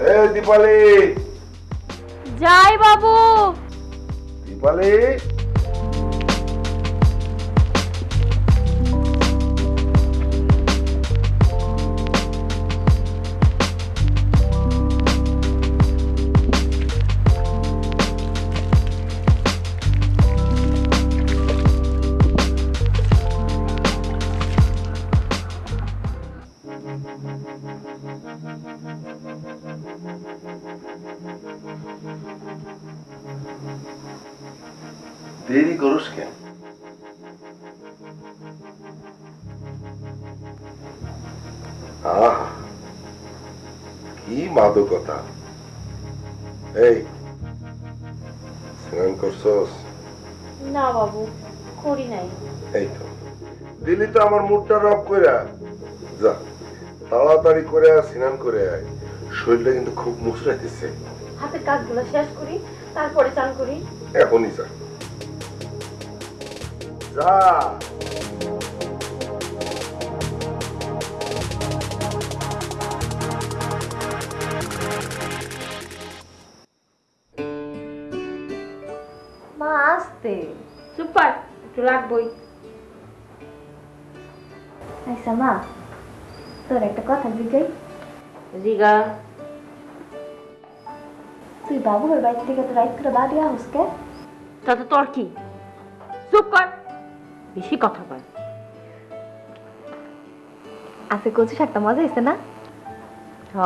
দীপালি এ দীপালি। যাই বাবু। দীপালি। দেরি করস কেন? আহা কি মাদকতা। এই স্নান করছস? না বাবু করি নাই। এই তো দিলি তো আমার মুডটা রব কইরা। যা তাড়াতাড়ি করে স্নান করে আয়। শরীরটা কিন্তু খুব মুচড়াইতেছে। হাতের কাজগুলো শেষ করি তারপরে চান করি। এখনই যা। যা মা আসতে চুপ কর একটু রাখবই আচ্ছা মা তোর একটা কথা জিগাই জিগা তুই বাবুর বাড়ি থেকে তো রাইত করে বাড়ি আহস কে তাতে তোর কি চুপ কর বেশি কথা কয় আছে কচু শাকটা মজা হয়েছে না? হ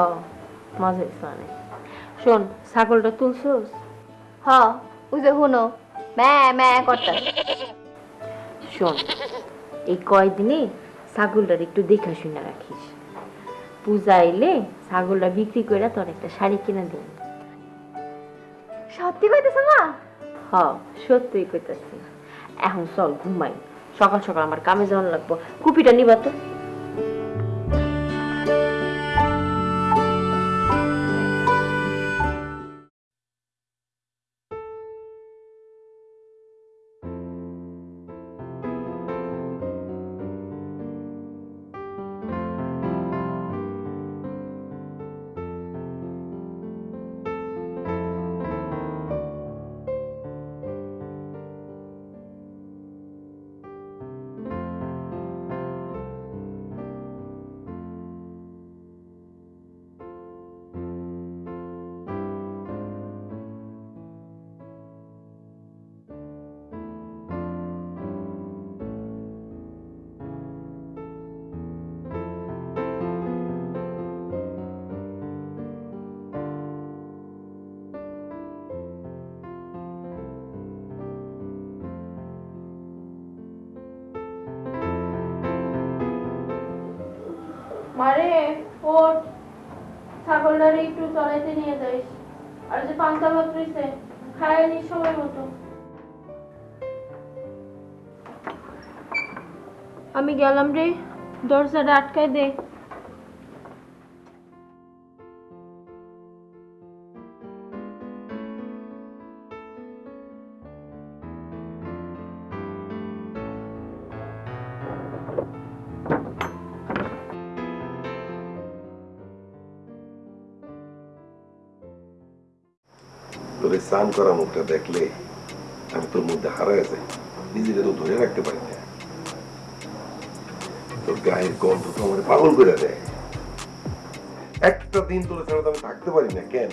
মজা হয়েছে অনেক। শোন ছাগলটা তুলছোস? হ ওই যে হুনো ম্যা ম্যা করতে। শোন এই কয়দিনে ছাগলটার একটু দেখা শুনে রাখিস। পূজা এলে ছাগলটা বিক্রি করে তোর একটা শাড়ি কিনে দিন সত্যি কইতেছ মা? হ সত্যিই কইতাছি। এখন চল ঘুমাই। সকাল সকাল আমার কামে যাওয়ার লাগবো। কুপিটা নিবা তো। ছাগলটারে একটু চলাইতে নিয়ে যাইস আর যে পান্তা ভাত রইছে, খায় নি সময় মতো। আমি গেলাম রে, দরজাটা আটকাই দে। তোর স্নান করা মুখটা দেখলে আমি তোর মধ্যে হারায় যাই। নিজেকে তো ধরে রাখতে পারি না। তোর গায়ের গন্ধ তো আমার পাগল করে দেয়। একটা দিন তোর ছাড়া তো আমি থাকতে পারি না কেন?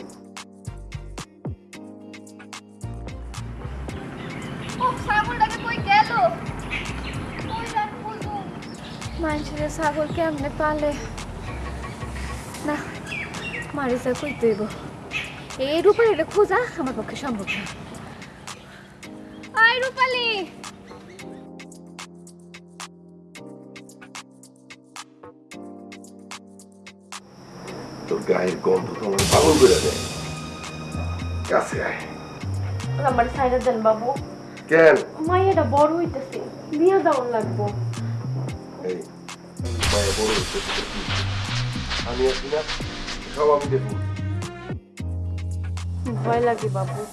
মানুষের ছাগল কেমনে পালে? না মারিসা কই তুইব এই রূপালিটা খোঁজা আমার পক্ষে সম্ভব না। আয় রূপালি! তোর গায়ের গন্ধ তো আমার পাগল করে দেয়। কাছে আয়। আমার সাইডে দেন বাবু। কেন? বড় হইতেছে বিয়ে লাগবো। এই মায়ের বড় হচ্ছে আমি আছি না সব আমি দেখব। ভয় লাগে বাবু।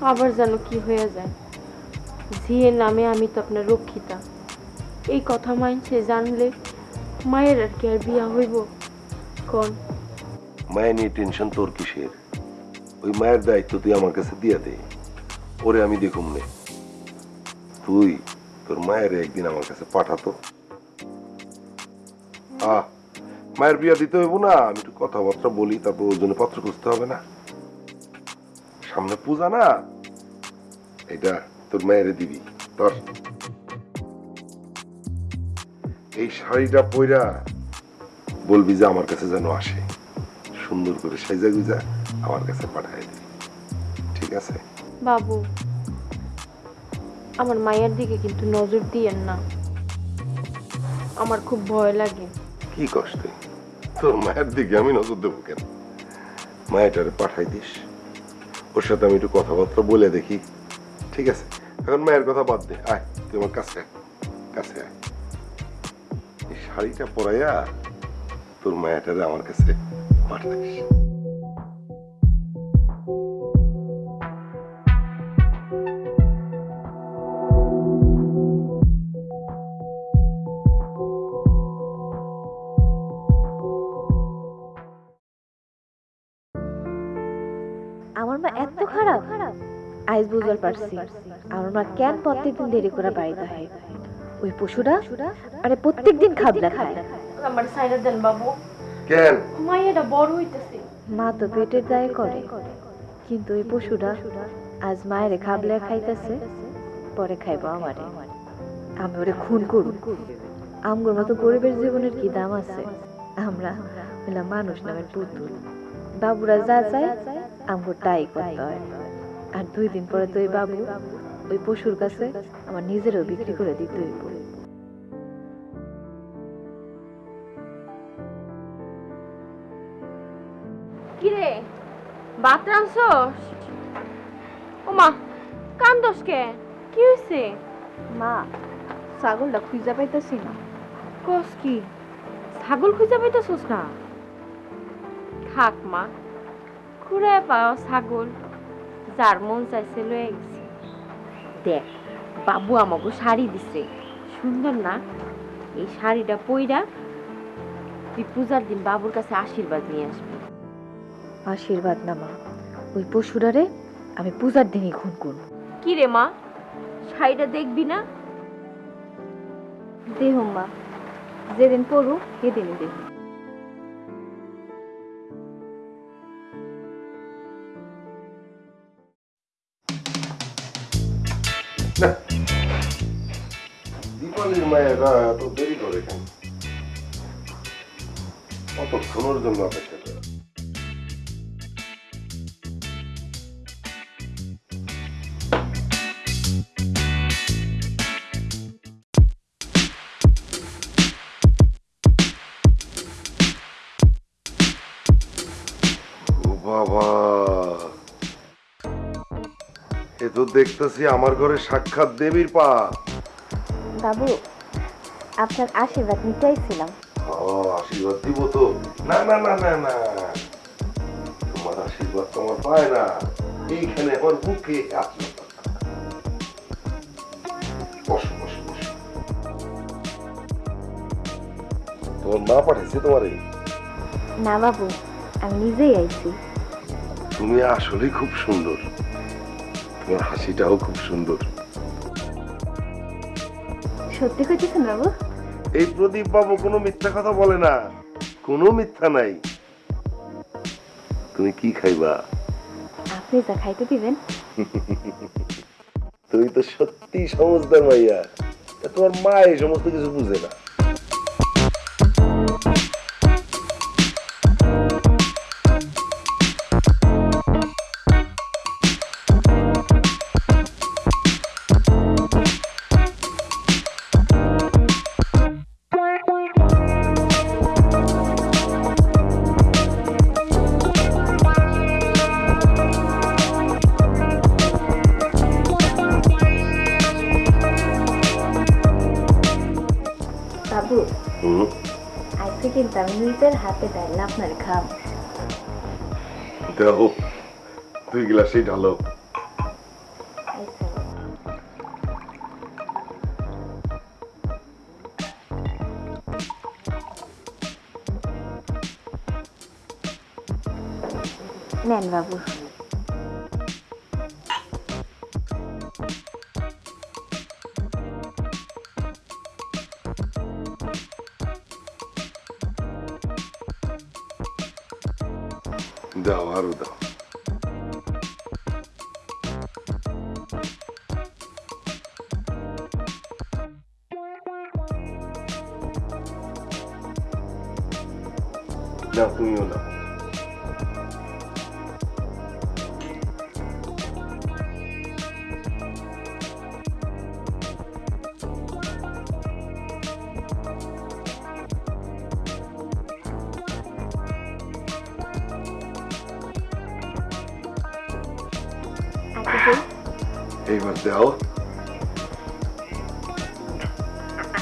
আবার যেন কি হয়ে যায়। ঝিয়ের নামে আমি তো আপনার রক্ষিতা। এই কথা মানছে জানলে মায়ের আর কি আর বিয়া হইব? কোন। মায়ের নিয়ে টেনশন তোর কিসের? ওই মায়ের দায়িত্ব তুই আমার কাছে দিয়ে দে। ওরে আমি দেখুম নে। তুই তোর মায়ের একদিন আমার কাছে পাঠাতো। আহ, মায়ের বিয়া দিতে হইব না। আমি একটু কথাবার্তা বলি, তারপর ওর জন্য পত্র খুঁজতে হবে না। সামনে পূজা না? এটা তোর মায়ের দিবি তোর এই শাড়িটা পইরা বলবি যে আমার কাছে যেন আসে। সুন্দর করে সাইজা গুজা আমার কাছে পাঠায় দিবি। ঠিক আছে? বাবু আমার মায়ের দিকে কিন্তু নজর দিয়েন না। আমার খুব ভয় লাগে। কি কষ্ট তোর মায়ের দিকে আমি নজর দেবো কেন? মায়েরটারে পাঠাই দিস। ওর সাথে আমি একটু কথাবার্তা বলে দেখি। ঠিক আছে? এখন মায়ের কথা বাদ দে। আয়, তুই আমার কাছে কাছে আয়। এই শাড়িটা পরাইয়া তোর মায়াটারে আমার কাছে পাঠাইস বুঝবার পারছি। আমার মা কেন প্রত্যেকদিন দেরি করে বাড়িতে হয়? ওই পশুরা আরে প্রত্যেকদিন খাবলা খায়। আমার সাইডে দেন বাবু। কেন? মায়েরা বড় হইতেছে। মা তো পেটের দায় করে। কিন্তু ওই পশুরা আজ মায়ের খাবলা খাইতেছে পরে খাইবো আমারে। আমি ওরে খুন করু আমগোর মতো গরিবের জীবনের কি দাম আছে? আমরা হইলাম মানুষ নামের পুতুল। বাবুরা যা চায় আমগোর তাই করতে হয়। আর দুই দিন পরে তো ওই বাবু ওই পশুর কাছে আমার নিজেরও বিক্রি করে দিতে হইব। কিরে ভাত রাঁধছস ওমা কান্দস কে? কি হয়েছে মা ছাগলটা খুঁজা পাইতেছি না। কস কি? ছাগল খুঁজে পাইতেছস না? থাক মা খুঁড়ে পাও ছাগল। যার মন চাইছে লয়ে গেছে দেখ বাবু আমাকে শাড়ি দিছে। সুন্দর না? এই শাড়িটা পইরা তুই পূজার দিন বাবুর কাছে আশীর্বাদ নিয়ে আসবি। আশীর্বাদ না মা। ওই পশুরারে আমি পূজার দিনই খুন করব। কি রে মা? শাড়িটা দেখবি না? দেহ মা। যেদিন পড়ু সেদিনই দেহ দীপালির মায়েরা এত দেরি করে কেন কতক্ষণের জন্য অপেক্ষা করে ও তো দেখতেছি আমার ঘরে সাক্ষাৎ দেবীর পা। বাবু আপনার আশীর্বাদ নিতেইছিলাম ও আশীর্বাদ দিব তো। না না না না না। তোমার আশীর্বাদ পায় না। এইখানে আমার বুকে আসো বসো বসো বসো। তোমার মা পাঠাইছে তোমার? না বাবু আমি নিজেই আইছি। তুমি আসলেই খুব সুন্দর। তোমার হাসিটাও খুব সুন্দর। সত্যি কইতেছেন বাবু? এই প্রদীপ বাবু কোনো মিথ্যা কথা বলে না। কোনো মিথ্যা নাই। তুমি কি খাইবা? আপনি যা খাইতে দিবেন। তুমি তো সত্যি সমজদার মাইয়া। তোমার মা এই সমস্ত কিছু বুঝে না। আজকে কিন্তু আমি নিজের হাতে ডাইল আপনার খাম দাও দুই গ্লাসই ঢালো আচ্ছা নেন বাবু দাও আরও দাও দাও তুমিও দাও এইবার দাও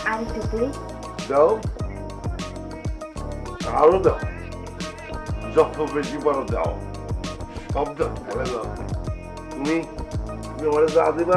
আরেকটু দিই দাও আরও দাও যত বেশি পারো দাও সব দাও ফেলে দাও তুমি তুমি আমার যা দিবা